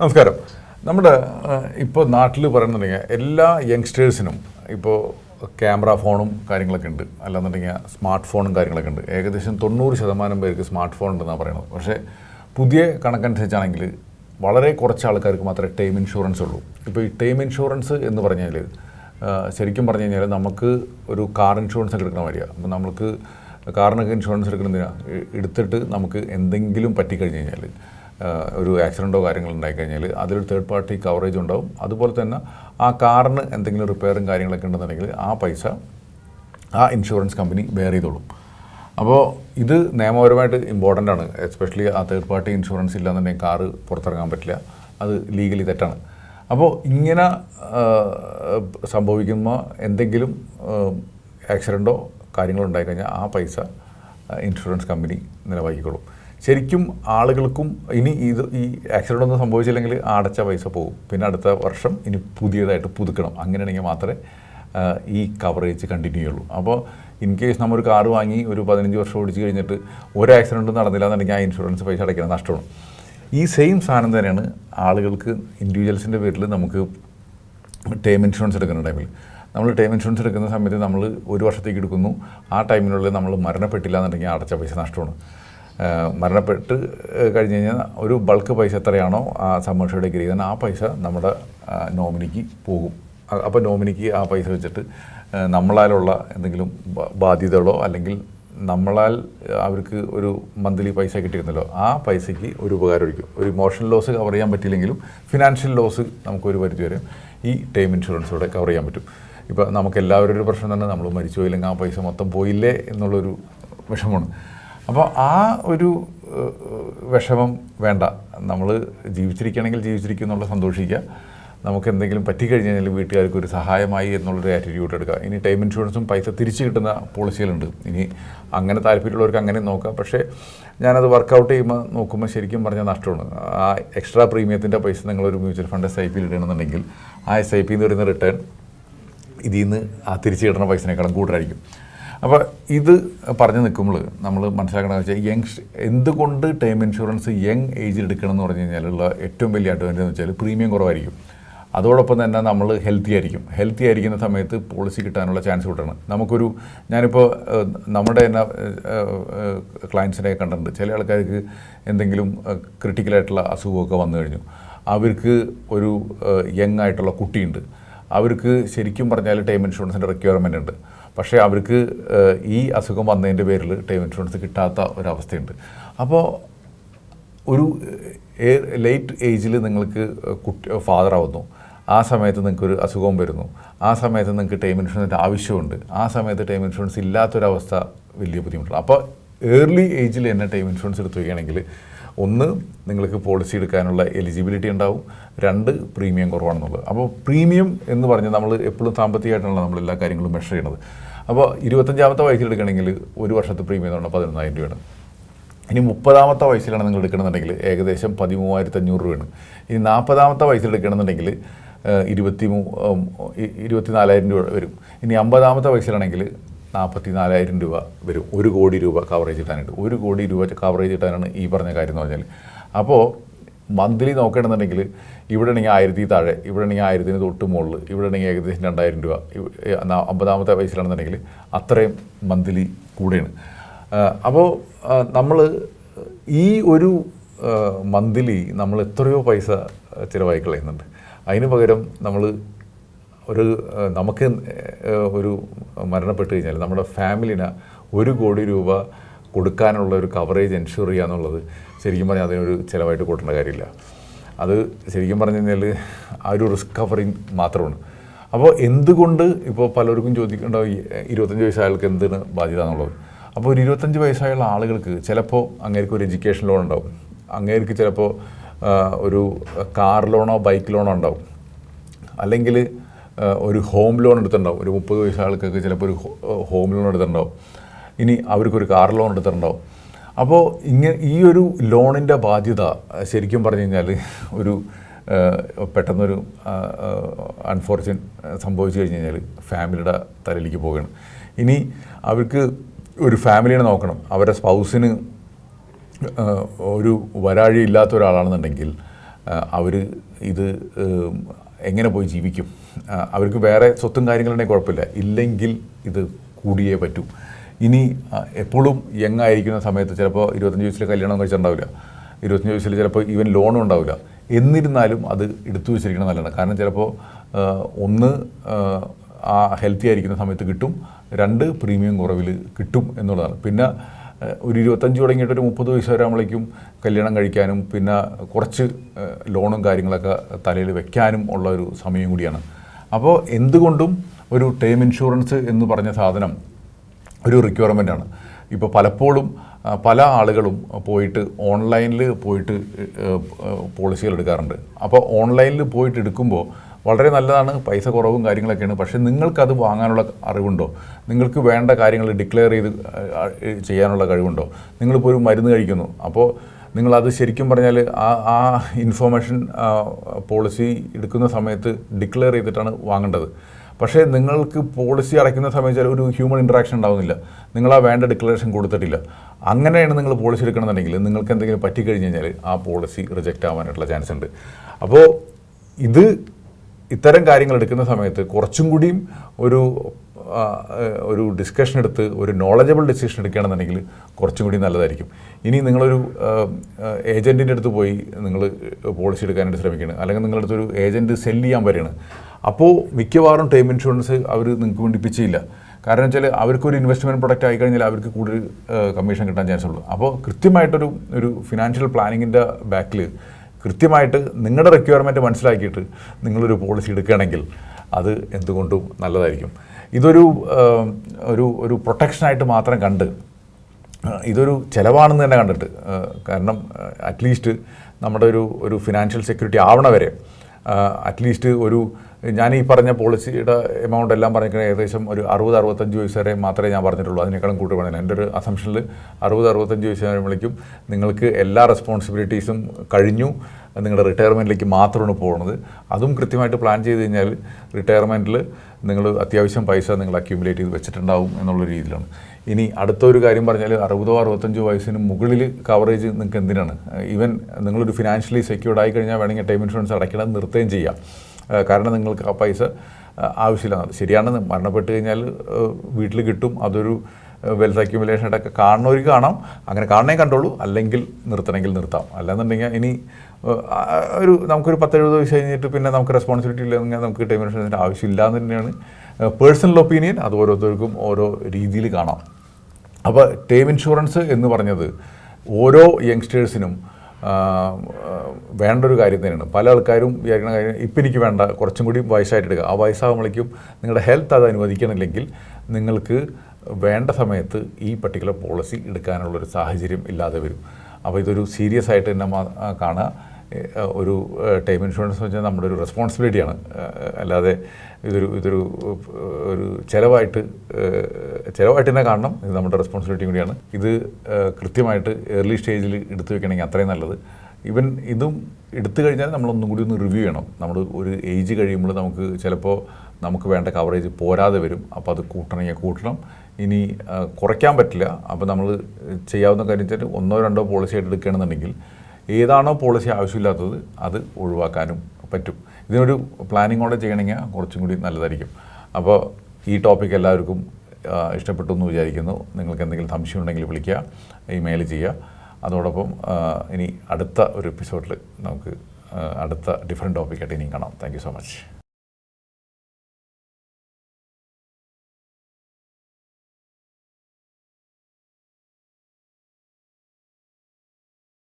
നമസ്കാരം. നമ്മുടെ ഇപ്പോൾ നാട്ടിൽ പറയുന്നുണ്ടെങ്കിൽ എല്ലാ യങ്സ്റ്റേഴ്സിനും ഇപ്പോൾ ക്യാമറ ഫോണും കാര്യങ്ങളൊക്കെ ഉണ്ട്. അല്ലാന്നുണ്ടെങ്കിൽ സ്മാർട്ട് ഫോണും കാര്യങ്ങളൊക്കെ ഉണ്ട്. ഏകദേശം തൊണ്ണൂറ് ശതമാനം പേർക്ക് സ്മാർട്ട് ഫോൺ ഉണ്ടെന്നാണ് പറയുന്നത് പക്ഷേ പുതിയ കണക്കനുസരിച്ചാണെങ്കിൽ വളരെ കുറച്ച് ആൾക്കാർക്ക് മാത്രമേ ടൈം ഇൻഷുറൻസ് ഉള്ളൂ. ഇപ്പോൾ ഈ ടൈം ഇൻഷുറൻസ് എന്ന് പറഞ്ഞാൽ ശരിക്കും പറഞ്ഞു കഴിഞ്ഞാൽ നമുക്ക് ഒരു കാർ ഇൻഷുറൻസ് ഒക്കെ എടുക്കണ മാതിരിയാണ് അപ്പോൾ നമുക്ക് കാറിനൊക്കെ ഇൻഷുറൻസ് എടുക്കുന്നതിനാണ് എടുത്തിട്ട് നമുക്ക് എന്തെങ്കിലും പറ്റിക്കഴിഞ്ഞ് കഴിഞ്ഞാൽ ഒരു ആക്സിഡന്റോ കാര്യങ്ങളോ ഉണ്ടായിക്കഴിഞ്ഞാൽ അതിലൊരു തേർഡ് പാർട്ടി കവറേജ് ഉണ്ടാവും. അതുപോലെ തന്നെ ആ കാറിന് എന്തെങ്കിലും റിപ്പയറും കാര്യങ്ങളൊക്കെ ഉണ്ടെന്നുണ്ടെങ്കിൽ ആ പൈസ ആ ഇൻഷുറൻസ് കമ്പനി ബെയർ ചെയ്തോളും. അപ്പോൾ ഇത് നിയമപരമായിട്ട് ഇമ്പോർട്ടന്റ് ആണ്. എസ്പെഷ്യലി ആ തേർഡ് പാർട്ടി ഇൻഷുറൻസ് ഇല്ലാന്നുണ്ടെങ്കിൽ കാറ് പുറത്തിറങ്ങാൻ പറ്റില്ല. അത് ലീഗലി തെറ്റാണ്. അപ്പോൾ ഇങ്ങനെ സംഭവിക്കുന്ന എന്തെങ്കിലും ആക്സിഡന്റോ കാര്യങ്ങളോ ഉണ്ടായിക്കഴിഞ്ഞാൽ ആ പൈസ ഇൻഷുറൻസ് കമ്പനി നിലവാക്കിക്കോളും ശരിക്കും ആളുകൾക്കും ഇനി ഇത് ഈ ആക്സിഡന്റ് ഒന്നും സംഭവിച്ചില്ലെങ്കിൽ അടച്ച പൈസ പോകും. പിന്നെ അടുത്ത വർഷം ഇനി പുതിയതായിട്ട് പുതുക്കണം. അങ്ങനെയാണെങ്കിൽ മാത്രമേ ഈ കവറേജ് കണ്ടിന്യൂ ചെയ്യുള്ളൂ. അപ്പോൾ ഇൻ കേസ് നമ്മൾ ഒരു കാർ വാങ്ങി ഒരു പതിനഞ്ച് വർഷം ഓടിച്ച് കഴിഞ്ഞിട്ട് ഒരു ആക്സിഡന്റും നടന്നില്ല എന്നുണ്ടെങ്കിൽ ആ ഇൻഷുറൻസ് പൈസ അടയ്ക്കണം നഷ്ടമാണ്. ഈ സെയിം സാധനം തന്നെയാണ് ആളുകൾക്ക് ഇൻഡിവിജ്വൽസിന്റെ പേരിൽ നമുക്ക് ടേം ഇൻഷുറൻസ് എടുക്കുന്ന ടൈമിൽ നമ്മൾ ടേം ഇൻഷുറൻസ് എടുക്കുന്ന സമയത്ത് നമ്മൾ ഒരു വർഷത്തേക്ക് എടുക്കുന്നു. ആ ടൈമിനുള്ളിൽ നമ്മൾ മരണപ്പെട്ടില്ല എന്നുണ്ടെങ്കിൽ അടച്ച പൈസ നഷ്ടമാണ്. മരണപ്പെട്ട് കഴിഞ്ഞ് കഴിഞ്ഞാൽ ഒരു ബൾക്ക് പൈസ എത്രയാണോ ആ സമ്മർഷയുടെ ഡിഗ്രി തന്നെ ആ പൈസ നമ്മുടെ നോമിനിക്ക് പോകും. അപ്പോൾ നോമിനിക്ക് ആ പൈസ വെച്ചിട്ട് നമ്മളാലുള്ള എന്തെങ്കിലും ബാധ്യതകളോ അല്ലെങ്കിൽ നമ്മളാൽ അവർക്ക് ഒരു മന്ത്ലി പൈസ കിട്ടിയിരുന്നല്ലോ ആ പൈസയ്ക്ക് ഒരു ഉപകാരമായിരിക്കും. ഒരു ഇമോഷണൽ ലോസ് കവർ ചെയ്യാൻ പറ്റിയില്ലെങ്കിലും ഫിനാൻഷ്യൽ ലോസ് നമുക്കൊരു പരിധി വരെ ഈ ടൈം ഇൻഷുറൻസോടെ കവർ ചെയ്യാൻ പറ്റും. ഇപ്പോൾ നമുക്ക് എല്ലാവരും ഒരു പ്രശ്നം തന്നെ നമ്മൾ മരിച്ചു പോയില്ലെങ്കിൽ ആ പൈസ മൊത്തം പോയില്ലേ എന്നുള്ളൊരു വിഷമമാണ്. അപ്പോൾ ആ ഒരു വിഷമം വേണ്ട. നമ്മൾ ജീവിച്ചിരിക്കുകയാണെങ്കിൽ ജീവിച്ചിരിക്കും എന്നുള്ള സന്തോഷിക്കുക. നമുക്ക് എന്തെങ്കിലും പറ്റിക്കഴിഞ്ഞ് കഴിഞ്ഞാൽ വീട്ടുകാർക്ക് ഒരു സഹായമായി എന്നുള്ളൊരു ആറ്റിറ്റ്യൂഡ് എടുക്കുക. ഇനി ടൈം ഇൻഷുറൻസും പൈസ തിരിച്ചു കിട്ടുന്ന പോളിസികളുണ്ട് ഇനി അങ്ങനെ താല്പര്യമുള്ളവർക്ക് അങ്ങനെ നോക്കാം. പക്ഷേ ഞാനത് വർക്കൗട്ട് ചെയ്യുമ്പോൾ നോക്കുമ്പോൾ ശരിക്കും പറഞ്ഞാൽ നഷ്ടമാണ്. ആ എക്സ്ട്രാ പ്രീമിയത്തിന്റെ പൈസ നിങ്ങളൊരു മ്യൂച്വൽ ഫണ്ട് എസ് ഐ പിയിൽ ഇടണമെന്നുണ്ടെങ്കിൽ ആ എസ് ഐ പി എന്ന് വരുന്ന റിട്ടേൺ ഇതിൽ നിന്ന് ആ തിരിച്ചു കിട്ടുന്ന പൈസനേക്കാളും കൂടുതലായിരിക്കും. അപ്പോൾ ഇത് പറഞ്ഞു നിൽക്കുമ്പോൾ നമ്മൾ മനസ്സിലാക്കണമെന്ന് വെച്ചാൽ യങ് എന്തുകൊണ്ട് ടേം ഇൻഷുറൻസ് യങ് ഏജിൽ എടുക്കണം എന്ന് പറഞ്ഞു കഴിഞ്ഞാലുള്ള ഏറ്റവും വലിയ അഡ്വാന്റേജ് എന്ന് വെച്ചാൽ പ്രീമിയം കുറവായിരിക്കും. അതോടൊപ്പം തന്നെ നമ്മൾ ഹെൽത്തി ആയിരിക്കും. ഹെൽത്തി ആയിരിക്കുന്ന സമയത്ത് പോളിസി കിട്ടാനുള്ള ചാൻസ് കൂട്ടാണ്. നമുക്കൊരു ഞാനിപ്പോൾ നമ്മുടെ തന്നെ ക്ലയൻസിനെ കണ്ടിട്ടുണ്ട്. ചില ആൾക്കാർക്ക് എന്തെങ്കിലും ക്രിട്ടിക്കലായിട്ടുള്ള അസുഖമൊക്കെ വന്നു കഴിഞ്ഞു. അവർക്ക് ഒരു യങ് ആയിട്ടുള്ള കുട്ടിയുണ്ട്. അവർക്ക് ശരിക്കും പറഞ്ഞാൽ ടൈം ഇൻഷുറൻസിന്റെ റിക്വയർമെന്റ് ഉണ്ട്. പക്ഷേ അവർക്ക് ഈ അസുഖം വന്നതിന്റെ പേരിൽ ടൈം ഇൻഷുറൻസ് കിട്ടാത്ത ഒരവസ്ഥയുണ്ട്. അപ്പോൾ ഒരു ലേറ്റ് ഏജിൽ നിങ്ങൾക്ക് കുട്ടി ഫാദർ ആവുന്നു. ആ സമയത്ത് നിങ്ങൾക്കൊരു അസുഖം വരുന്നു. ആ സമയത്ത് നിങ്ങൾക്ക് ടൈം ഇൻഷുറൻസിന്റെ ആവശ്യമുണ്ട്. ആ സമയത്ത് ടൈം ഇൻഷുറൻസ് ഇല്ലാത്തൊരവസ്ഥ വലിയ ബുദ്ധിമുട്ടാണ്. അപ്പോൾ ഏർലി ഏജിൽ തന്നെ ടൈം ഇൻഷുറൻസ് എടുത്തു വയ്ക്കുകയാണെങ്കിൽ ഒന്ന് നിങ്ങൾക്ക് പോളിസി എടുക്കാനുള്ള എലിജിബിലിറ്റി ഉണ്ടാവും. രണ്ട് പ്രീമിയം കുറവാണെന്നുള്ളത്. അപ്പോൾ പ്രീമിയം എന്ന് പറഞ്ഞാൽ നമ്മൾ എപ്പോഴും സാമ്പത്തികമായിട്ടാണ് നമ്മൾ എല്ലാ കാര്യങ്ങളും മെഷർ ചെയ്യണത് അപ്പോൾ ഇരുപത്തഞ്ചാമത്തെ വയസ്സിൽ എടുക്കണമെങ്കിൽ ഒരു വർഷത്തെ പ്രീമിയം എന്ന് പറഞ്ഞാൽ പതിനൊന്നായിരം രൂപയാണ്. ഇനി മുപ്പതാമത്തെ വയസ്സിലാണ് നിങ്ങൾ എടുക്കണമെന്നുണ്ടെങ്കിൽ ഏകദേശം പതിമൂവായിരത്തി അഞ്ഞൂറ് രൂപയാണ്. ഇനി നാൽപ്പതാമത്തെ വയസ്സിൽ എടുക്കണമെന്നുണ്ടെങ്കിൽ ഇരുപത്തി മൂ ഇരുപത്തി നാലായിരം രൂപ വരും. ഇനി അമ്പതാമത്തെ വയസ്സിലാണെങ്കിൽ നാൽപ്പത്തി നാലായിരം രൂപ വരും. ഒരു കോടി രൂപ കവറേജ് കിട്ടാനായിട്ട് ഒരു കോടി രൂപ കവറേജ് കിട്ടാനാണ് ഈ പറഞ്ഞ കാര്യം എന്ന് പറഞ്ഞാൽ അപ്പോൾ മന്ത്ലി നോക്കുകയാണെന്നുണ്ടെങ്കിൽ ഇവിടെ ആണെങ്കിൽ ആയിരത്തി താഴെ ഇവിടെ ആണെങ്കിൽ ആയിരത്തിന് തൊട്ട് മുകളിൽ ഇവിടെ ആണെങ്കിൽ ഏകദേശം രണ്ടായിരം രൂപ അമ്പതാമത്തെ വയസ്സിലാണെന്നുണ്ടെങ്കിൽ അത്രയും മന്ത്ലി കൂടെയാണ്. അപ്പോൾ നമ്മൾ ഈ ഒരു മന്ത്ലി നമ്മൾ എത്രയോ പൈസ ചിലവായി കളയുന്നുണ്ട് അതിന് പകരം നമ്മൾ ഒരു നമുക്ക് ഒരു മരണപ്പെട്ട് കഴിഞ്ഞാൽ നമ്മുടെ ഫാമിലിന് ഒരു കോടി രൂപ കൊടുക്കാനുള്ള ഒരു കവറേജ് എൻഷുർ ചെയ്യുക എന്നുള്ളത് ശരിക്കും പറഞ്ഞാൽ അതിനൊരു ചിലവായിട്ട് കൂട്ടേണ്ട കാര്യമില്ല. അത് ശരിക്കും പറഞ്ഞു കഴിഞ്ഞാൽ ആ ഒരു റിസ്ക് കവറിങ് മാത്രമാണ്. അപ്പോൾ എന്തുകൊണ്ട് ഇപ്പോൾ പലർക്കും ചോദിക്കേണ്ടാവും ഈ ഇരുപത്തഞ്ച് വയസ്സായ ആൾക്ക് ബാധ്യത എന്നുള്ളത് അപ്പോൾ ഒരു ഇരുപത്തഞ്ച് വയസ്സായുള്ള ആളുകൾക്ക് ചിലപ്പോൾ അങ്ങേർക്ക് ഒരു എഡ്യൂക്കേഷൻ ലോൺ ഉണ്ടാവും. അങ്ങേർക്ക് ചിലപ്പോൾ ഒരു കാർ ലോണോ ബൈക്ക് ലോണോ ഉണ്ടാവും. അല്ലെങ്കിൽ ഒരു ഹോം ലോൺ എടുത്തിട്ടുണ്ടാവും. ഒരു മുപ്പത് വയസ്സായ ആൾക്കൊക്കെ ചിലപ്പോൾ ഒരു ഹോം ലോൺ എടുത്തിട്ടുണ്ടാവും. ഇനി അവർക്കൊരു കാർ ലോൺ എടുത്തിട്ടുണ്ടാവും അപ്പോൾ ഇങ്ങനെ ഈ ഒരു ലോണിന്റെ ബാധ്യത ശരിക്കും പറഞ്ഞു കഴിഞ്ഞാൽ ഒരു പെട്ടെന്നൊരു അൺഫോർച്യുനേറ്റ് സംഭവിച്ചു കഴിഞ്ഞ് കഴിഞ്ഞാൽ ഫാമിലിയുടെ തലയിലേക്ക് പോവുകയാണ്. ഇനി അവർക്ക് ഒരു ഫാമിലിയെ നോക്കണം. അവരുടെ സ്പൗസിന് ഒരു വരാഴി ഇല്ലാത്ത ഒരാളാണെന്നുണ്ടെങ്കിൽ അവർ ഇത് എങ്ങനെ പോയി ജീവിക്കും? അവർക്ക് വേറെ സ്വത്തും കാര്യങ്ങളുണ്ടെങ്കിൽ കുഴപ്പമില്ല. ഇല്ലെങ്കിൽ ഇത് കൂടിയേ പറ്റൂ. ഇനി എപ്പോഴും യങ് ആയിരിക്കുന്ന സമയത്ത് ചിലപ്പോൾ ഇരുപത്തഞ്ച് വയസ്സിൽ കല്യാണം കഴിച്ചിട്ടുണ്ടാവില്ല. ഇരുപത്തഞ്ച് വയസ്സിൽ ചിലപ്പോൾ ഈവൻ ലോണും ഉണ്ടാവില്ല. എന്നിരുന്നാലും അത് എടുത്തു വെച്ചിരിക്കണം നല്ലതാണ്. കാരണം ചിലപ്പോൾ ഒന്ന് ആ, ഹെൽത്തി ആയിരിക്കുന്ന സമയത്ത് കിട്ടും. രണ്ട് പ്രീമിയം കുറവിൽ കിട്ടും എന്നുള്ളതാണ്. പിന്നെ ഒരു ഇരുപത്തഞ്ച് തുടങ്ങിയിട്ട് ഒരു മുപ്പത് വയസ്സ് വരാകുമ്പോഴേക്കും കല്യാണം കഴിക്കാനും പിന്നെ കുറച്ച് ലോണും കാര്യങ്ങളൊക്കെ തലയിൽ വെക്കാനും ഉള്ള ഒരു സമയം കൂടിയാണ്. അപ്പോൾ എന്തുകൊണ്ടും ഒരു ടേം ഇൻഷുറൻസ് എന്ന് പറഞ്ഞ സാധനം ഒരു റിക്വയർമെന്റ് ആണ്. ഇപ്പോൾ പലപ്പോഴും പല ആളുകളും പോയിട്ട് ഓൺലൈനിൽ പോയിട്ട് പോളിസികൾ എടുക്കാറുണ്ട്. അപ്പോൾ ഓൺലൈനിൽ പോയിട്ട് എടുക്കുമ്പോൾ വളരെ നല്ലതാണ് പൈസ കുറവും കാര്യങ്ങളൊക്കെയാണ്. പക്ഷേ നിങ്ങൾക്കത് വാങ്ങാനുള്ള അറിവുണ്ടോ? നിങ്ങൾക്ക് വേണ്ട കാര്യങ്ങൾ ഡിക്ലെയർ ചെയ്ത് ചെയ്യാനുള്ള കഴിവുണ്ടോ? നിങ്ങളിപ്പോൾ ഒരു മരുന്ന് കഴിക്കുന്നു. അപ്പോൾ നിങ്ങളത് ശരിക്കും പറഞ്ഞാൽ ആ ആ ഇൻഫോർമേഷൻ പോളിസി എടുക്കുന്ന സമയത്ത് ഡിക്ലെയർ ചെയ്തിട്ടാണ് വാങ്ങേണ്ടത്. പക്ഷേ നിങ്ങൾക്ക് പോളിസി അടയ്ക്കുന്ന സമയത്ത് ഒരു ഹ്യൂമൻ ഇൻട്രാക്ഷൻ ഉണ്ടാവുന്നില്ല. നിങ്ങൾ ആ വേണ്ട ഡിക്ലറേഷൻ കൊടുത്തിട്ടില്ല. അങ്ങനെയാണ് നിങ്ങൾ പോളിസി എടുക്കണമെന്നുണ്ടെങ്കിൽ നിങ്ങൾക്ക് എന്തെങ്കിലും പറ്റിക്കഴിഞ്ഞ് കഴിഞ്ഞാൽ ആ പോളിസി റിജക്റ്റ് ആവാനായിട്ടുള്ള ചാൻസ് ഉണ്ട്. അപ്പോൾ ഇത് ഇത്തരം കാര്യങ്ങൾ എടുക്കുന്ന സമയത്ത് കുറച്ചും കൂടിയും ഒരു ഒരു ഡിസ്കഷൻ എടുത്ത് ഒരു നോളജബിൾ ഡിസിഷൻ എടുക്കുകയാണെന്നുണ്ടെങ്കിൽ കുറച്ചും കൂടി നല്ലതായിരിക്കും. ഇനി നിങ്ങളൊരു ഏജന്റിന്റെ അടുത്ത് പോയി നിങ്ങൾ പോളിസി എടുക്കാനായിട്ട് ശ്രമിക്കുകയാണ്. അല്ലെങ്കിൽ നിങ്ങളുടെ അടുത്തൊരു ഏജന്റ് സെൽ ചെയ്യാൻ വരികയാണ്. അപ്പോൾ മിക്കവാറും ടേം ഇൻഷുറൻസ് അവർ നിങ്ങൾക്ക് വേണ്ടി പിച്ച് ചെയ്യില്ല കാരണം വെച്ചാൽ അവർക്കൊരു ഇൻവെസ്റ്റ്മെന്റ് പ്രൊഡക്റ്റ് ആയിക്കഴിഞ്ഞാൽ അവർക്ക് കൂടുതൽ കമ്മീഷൻ കിട്ടാൻ ചാൻസ് ഉള്ളൂ. അപ്പോൾ കൃത്യമായിട്ടൊരു ഒരു ഫിനാൻഷ്യൽ പ്ലാനിങ്ങിന്റെ ബാക്കിൽ കൃത്യമായിട്ട് നിങ്ങളുടെ റിക്വയർമെന്റ് മനസ്സിലാക്കിയിട്ട് നിങ്ങളൊരു പോളിസി എടുക്കുകയാണെങ്കിൽ അത് എന്തുകൊണ്ടും നല്ലതായിരിക്കും. ഇതൊരു ഒരു ഒരു പ്രൊട്ടക്ഷനായിട്ട് മാത്രം കണ്ട് ഇതൊരു ചിലവാണെന്ന് തന്നെ കണ്ടിട്ട് കാരണം അറ്റ്ലീസ്റ്റ് നമ്മുടെ ഒരു ഒരു ഫിനാൻഷ്യൽ സെക്യൂരിറ്റി ആവണ വരെ അറ്റ്ലീസ്റ്റ് ഒരു ഞാൻ ഈ പറഞ്ഞ പോളിസിയുടെ എമൗണ്ട് എല്ലാം പറഞ്ഞിരിക്കുന്നത് ഏകദേശം ഒരു അറുപത് അറുപത്തഞ്ച് വയസ്സ് വരെ മാത്രമേ ഞാൻ പറഞ്ഞിട്ടുള്ളൂ. അതിനേക്കാളും കൂട്ടി പറഞ്ഞില്ല എന്റെ ഒരു അസംഷനിൽ അറുപത് അറുപത്തഞ്ച് വയസ്സ് വരുമ്പോഴേക്കും നിങ്ങൾക്ക് എല്ലാ റെസ്പോൺസിബിലിറ്റീസും കഴിഞ്ഞു. നിങ്ങളുടെ റിട്ടയർമെന്റിലേക്ക് മാത്രമാണ് പോകുന്നത് അതും കൃത്യമായിട്ട് പ്ലാൻ ചെയ്ത് കഴിഞ്ഞാൽ റിട്ടയർമെന്റിൽ നിങ്ങൾ അത്യാവശ്യം പൈസ നിങ്ങൾ അക്യൂമുലേറ്റ് ചെയ്ത് വെച്ചിട്ടുണ്ടാവും എന്നുള്ള രീതിയിലാണ്. ഇനി അടുത്തൊരു കാര്യം പറഞ്ഞാൽ അറുപതോ അറുപത്തഞ്ചോ വയസ്സിന് മുകളിൽ കവറേജ് നിങ്ങൾക്ക് എന്തിനാണ്? ഈവൻ നിങ്ങളൊരു ഫിനാൻഷ്യലി സെക്യൂർഡ് ആയി കഴിഞ്ഞാൽ വേണമെങ്കിൽ ടൈം ഇൻഷുറൻസ് അടയ്ക്കണം നിർത്തുകയും ചെയ്യാം. കാരണം നിങ്ങൾക്ക് ആ പൈസ ആവശ്യമില്ല. ശരിയാണ്. മരണപ്പെട്ട് കഴിഞ്ഞാൽ വീട്ടിൽ കിട്ടും. അതൊരു വെൽത്ത് അക്യുമുലേഷൻ ആയിട്ടൊക്കെ കാണുന്നവർക്ക് കാണാം. അങ്ങനെ കാണണേ കണ്ടോളൂ അല്ലെങ്കിൽ നിർത്തണമെങ്കിൽ നിർത്താം. അല്ലാന്നുണ്ടെങ്കിൽ ഇനി ഒരു നമുക്കൊരു പത്തെഴുപത് വയസ്സ് കഴിഞ്ഞിട്ട് പിന്നെ നമുക്ക് റെസ്പോൺസിബിലിറ്റി ഇല്ലെങ്കിൽ നമുക്ക് ടൈം ആവശ്യമില്ല എന്ന് തന്നെയാണ്. പേഴ്സണൽ ഒപ്പീനിയൻ അത് ഓരോരുത്തർക്കും ഓരോ രീതിയിൽ കാണാം. അപ്പോൾ ടേം ഇൻഷുറൻസ് എന്ന് പറഞ്ഞത് ഓരോ യങ്സ്റ്റേഴ്സിനും വേണ്ട ഒരു കാര്യം തന്നെയാണ്. പല ആൾക്കാരും വിചാരിക്കുന്ന കാര്യം ഇപ്പം എനിക്ക് വേണ്ട കുറച്ചും കൂടി വയസ്സായിട്ട് എടുക്കുക ആ വയസ്സാകുമ്പോഴേക്കും നിങ്ങളുടെ ഹെൽത്ത് അത് അനുവദിക്കണില്ലെങ്കിൽ നിങ്ങൾക്ക് വേണ്ട സമയത്ത് ഈ പർട്ടിക്കുലർ പോളിസി എടുക്കാനുള്ളൊരു സാഹചര്യം ഇല്ലാതെ വരും. അപ്പോൾ ഇതൊരു സീരിയസ് ആയിട്ട് തന്നെ കാണുക. ഒരു ടൈം ഇൻഷുറൻസ് എന്ന് വെച്ചാൽ നമ്മുടെ ഒരു റെസ്പോൺസിബിലിറ്റിയാണ്. അല്ലാതെ ഇതൊരു ഇതൊരു ഒരു ചിലവായിട്ട് ചിലവായിട്ട് തന്നെ കാണണം. ഇത് നമ്മുടെ റെസ്പോൺസിബിലിറ്റി കൂടിയാണ്. ഇത് കൃത്യമായിട്ട് ഏർലി സ്റ്റേജിൽ എടുത്തു വെക്കണമെങ്കിൽ അത്രയും നല്ലത്. ഇവൻ ഇതും എടുത്തു കഴിഞ്ഞാൽ നമ്മളൊന്നും കൂടി ഒന്ന് റിവ്യൂ ചെയ്യണം. നമ്മൾ ഒരു ഏജ് കഴിയുമ്പോൾ നമുക്ക് ചിലപ്പോൾ നമുക്ക് വേണ്ട കവറേജ് പോരാതെ വരും. അപ്പോൾ അത് കൂട്ടണമെങ്കിൽ കൂട്ടണം. ഇനി കുറയ്ക്കാൻ പറ്റില്ല. അപ്പോൾ നമ്മൾ ചെയ്യാവുന്ന കാര്യം വെച്ചാൽ ഒന്നോ രണ്ടോ പോളിസി ആയിട്ട് എടുക്കുകയാണെന്നുണ്ടെങ്കിൽ ഏതാണോ പോളിസി ആവശ്യമില്ലാത്തത് അത് ഒഴിവാക്കാനും പറ്റും. ഇതിനൊരു പ്ലാനിങ്ങോടെ ചെയ്യണമെങ്കിൽ കുറച്ചും കൂടി നല്ലതായിരിക്കും. അപ്പോൾ ഈ ടോപ്പിക് എല്ലാവർക്കും ഇഷ്ടപ്പെട്ടു എന്ന് വിചാരിക്കുന്നു. നിങ്ങൾക്ക് എന്തെങ്കിലും സംശയം ഉണ്ടെങ്കിൽ വിളിക്കുക ഇമെയിൽ ചെയ്യുക. അതോടൊപ്പം ഇനി അടുത്ത ഒരു എപ്പിസോഡിൽ നമുക്ക് അടുത്ത ഡിഫറെന്റ് ടോപ്പിക്കായിട്ട് ഇനിയും കാണാം. Thank so much